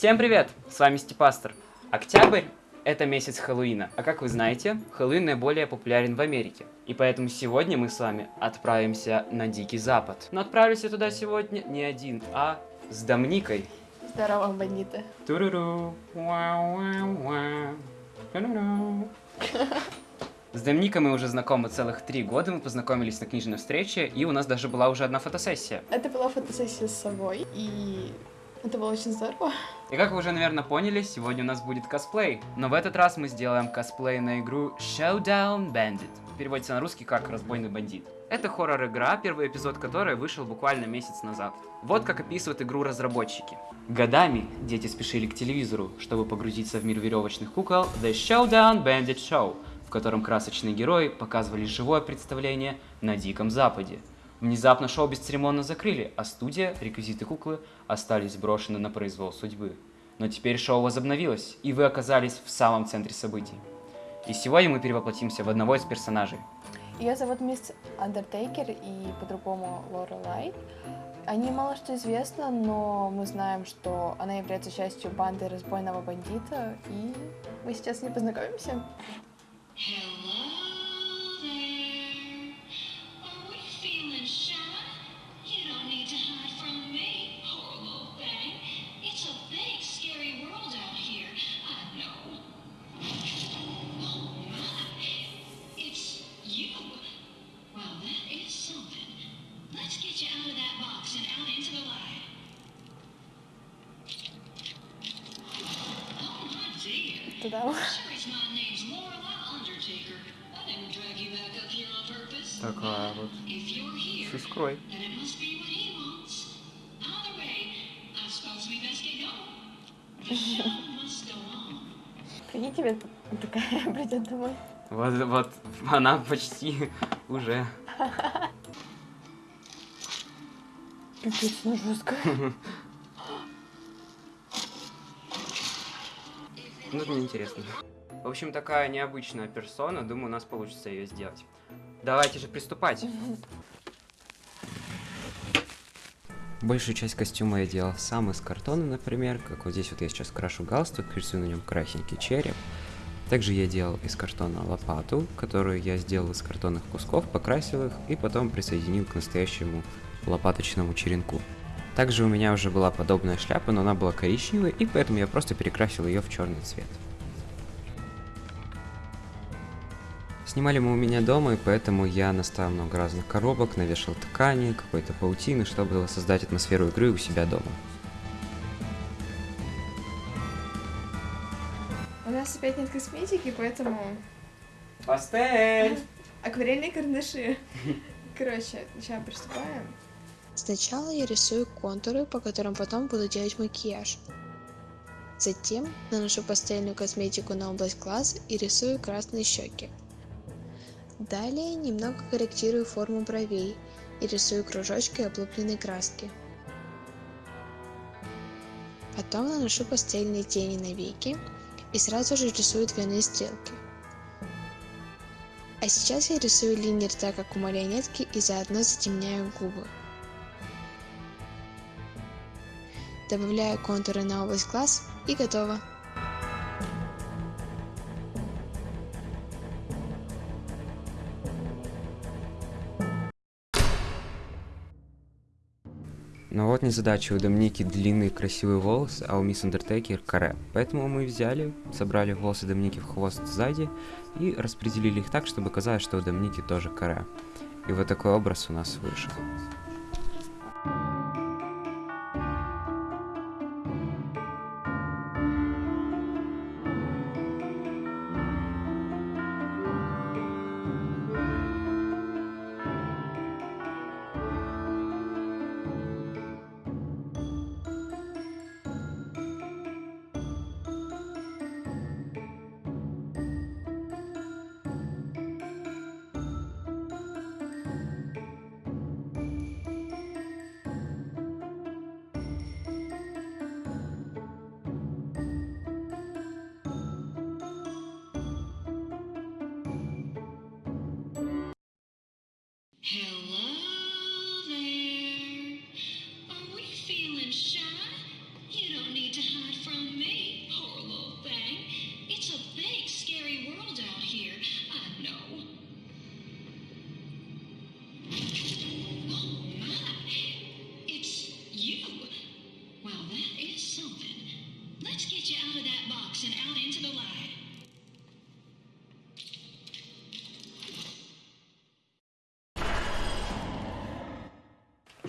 Всем привет! С вами Степастер. Октябрь – это месяц Хэллоуина, а как вы знаете, Хэллоуин наиболее популярен в Америке. И поэтому сегодня мы с вами отправимся на Дикий Запад. Но отправлюсь я туда сегодня не один, а с Домникой. Здорово, бандиты. Туруру. Уа-уа-уа. Туруру. С Домникой мы уже знакомы целых три года, мы познакомились на книжной встрече, и у нас даже была уже одна фотосессия. Это была фотосессия с собой, и это было очень здорово. И как вы уже, наверное, поняли, сегодня у нас будет косплей. Но в этот раз мы сделаем косплей на игру Showdown Bandit. Переводится на русский как «Разбойный бандит». Это хоррор-игра, первый эпизод которой вышел буквально месяц назад. Вот как описывают игру разработчики. Годами дети спешили к телевизору, чтобы погрузиться в мир веревочных кукол The Showdown Bandit Show, в котором красочные герои показывали живое представление на Диком Западе. Внезапно шоу бесцеремонно закрыли, а студия, реквизит и куклы остались брошены на произвол судьбы. Но теперь шоу возобновилось, и вы оказались в самом центре событий. И сегодня мы перевоплотимся в одного из персонажей. Ее зовут мисс Undertaker и по-другому Лора Лайт. О ней мало что известно, но мы знаем, что она является частью банды разбойного бандита, и мы сейчас с ней познакомимся. Hello Let's get you out of that box and out into the light. Oh my dear. Туда. Sure as my name's Lorelei Undertaker. I didn't drag you back up here on purpose. Такая вот. If you're here, С искрой. then it must be what he wants. Either way, I suppose we best get going. The show must go on. Прикинь, тебе такая придет домой. Вот, вот, она почти уже. Ну жестко. Ну, это неинтересно. В общем, такая необычная персона, думаю, у нас получится ее сделать. Давайте же приступать. Большую часть костюма я делал сам из картона, например, как вот здесь вот я сейчас крашу галстук, рисую на нем красненький череп. Также я делал из картона лопату, которую я сделал из картонных кусков, покрасил их и потом присоединил к настоящему лопаточному черенку. Также у меня уже была подобная шляпа, но она была коричневой, и поэтому я просто перекрасил ее в черный цвет. Снимали мы у меня дома, и поэтому я наставил много разных коробок, навешал ткани, какой-то паутины, чтобы создать атмосферу игры у себя дома. У нас опять нет косметики, поэтому Пастель! акварельные карандаши. Короче, сейчас приступаем. Сначала я рисую контуры, по которым потом буду делать макияж. Затем наношу пастельную косметику на область глаз и рисую красные щеки. Далее немного корректирую форму бровей и рисую кружочкой облупленной краски. Потом наношу пастельные тени на веки и сразу же рисую двойные стрелки. А сейчас я рисую линии рта, как у марионетки, и заодно затемняю губы. Добавляю контуры на область глаз и готово. Но вот незадача, у Домники длинные красивые волосы, а у мисс Андертейкер каре. Поэтому мы взяли, собрали волосы Домники в хвост сзади и распределили их так, чтобы казалось, что у Домники тоже каре. И вот такой образ у нас вышел.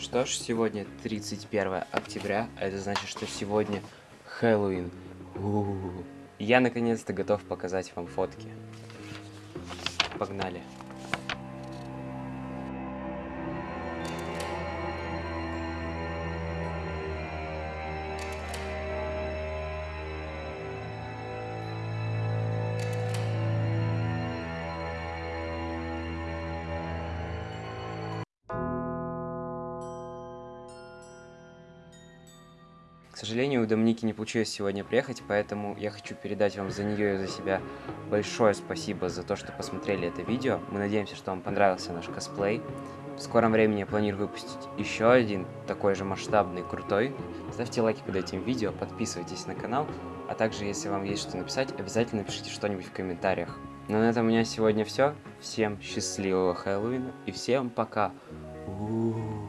Что ж, сегодня 31 октября, а это значит, что сегодня Хэллоуин. У-у-у. Я наконец-то готов показать вам фотки. Погнали. Сожалению, у Доминики не получилось сегодня приехать, поэтому я хочу передать вам за нее и за себя большое спасибо за то, что посмотрели это видео. Мы надеемся, что вам понравился наш косплей. В скором времени я планирую выпустить еще один, такой же масштабный, крутой. Ставьте лайки под этим видео, подписывайтесь на канал, а также, если вам есть что написать, обязательно пишите что-нибудь в комментариях. Ну на этом у меня сегодня все. Всем счастливого Хэллоуина и всем пока. У-у-у.